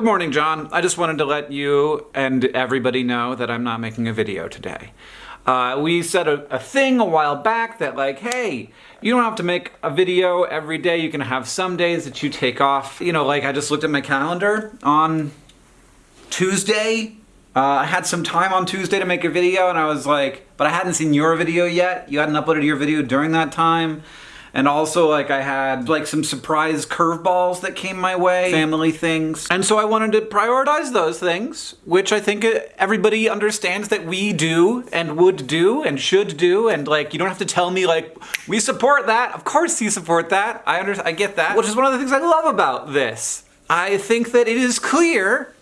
Good morning, John. I just wanted to let you and everybody know that I'm not making a video today. Uh, we said a, a, thing a while back that like, hey, you don't have to make a video every day. You can have some days that you take off. You know, like I just looked at my calendar on Tuesday. Uh, I had some time on Tuesday to make a video and I was like, but I hadn't seen your video yet. You hadn't uploaded your video during that time. And also like I had like some surprise curveballs that came my way, family things. And so I wanted to prioritize those things, which I think everybody understands that we do and would do and should do. And like, you don't have to tell me like, we support that. Of course you support that. I under I get that. Which is one of the things I love about this. I think that it is clear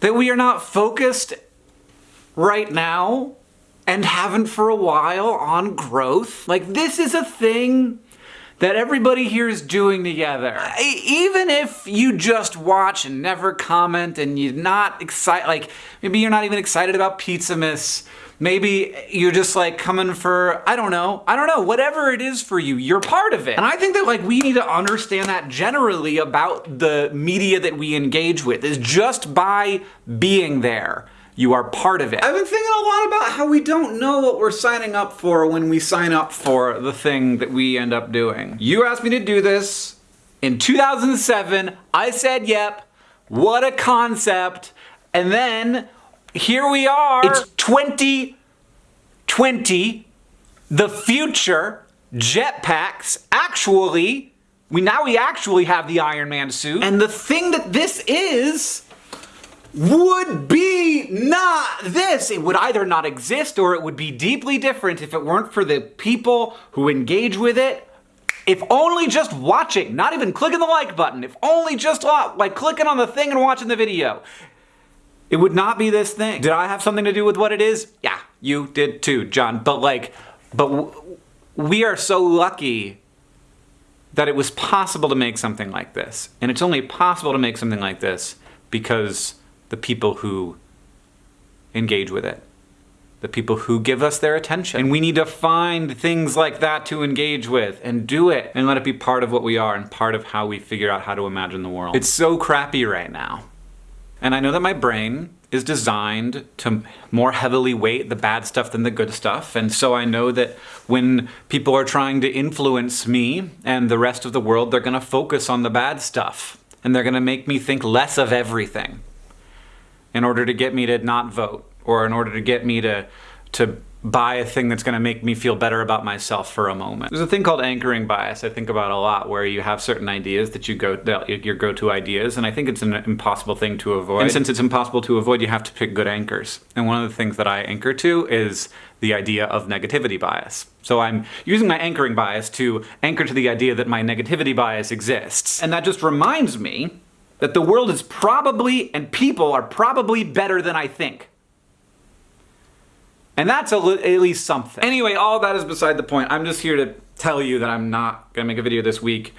that we are not focused right now and haven't for a while on growth. Like this is a thing that everybody here is doing together. Even if you just watch and never comment and you're not excited, like maybe you're not even excited about Pizzamas, maybe you're just like coming for, I don't know, I don't know, whatever it is for you, you're part of it. And I think that like we need to understand that generally about the media that we engage with is just by being there. You are part of it. I've been thinking a lot about how we don't know what we're signing up for when we sign up for the thing that we end up doing. You asked me to do this in 2007. I said, yep. What a concept. And then here we are. It's 2020. The future. Jetpacks. Actually, we now we actually have the Iron Man suit. And the thing that this is would be not this. It would either not exist or it would be deeply different if it weren't for the people who engage with it. If only just watching, not even clicking the like button, if only just like clicking on the thing and watching the video. It would not be this thing. Did I have something to do with what it is? Yeah, you did too, John. But like, but we are so lucky that it was possible to make something like this. And it's only possible to make something like this because the people who engage with it, the people who give us their attention. And we need to find things like that to engage with and do it and let it be part of what we are and part of how we figure out how to imagine the world. It's so crappy right now. And I know that my brain is designed to more heavily weight the bad stuff than the good stuff. And so I know that when people are trying to influence me and the rest of the world, they're gonna focus on the bad stuff. And they're gonna make me think less of everything in order to get me to not vote or in order to get me to to buy a thing that's going to make me feel better about myself for a moment. There's a thing called anchoring bias I think about a lot where you have certain ideas that you go that your go-to ideas and I think it's an impossible thing to avoid. And since it's impossible to avoid you have to pick good anchors. And one of the things that I anchor to is the idea of negativity bias. So I'm using my anchoring bias to anchor to the idea that my negativity bias exists. And that just reminds me that the world is probably, and people are probably better than I think. And that's at least something. Anyway, all that is beside the point. I'm just here to tell you that I'm not gonna make a video this week.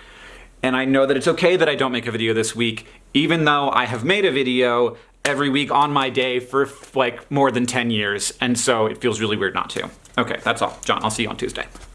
And I know that it's okay that I don't make a video this week, even though I have made a video every week on my day for like more than 10 years. And so it feels really weird not to. Okay, that's all. John, I'll see you on Tuesday.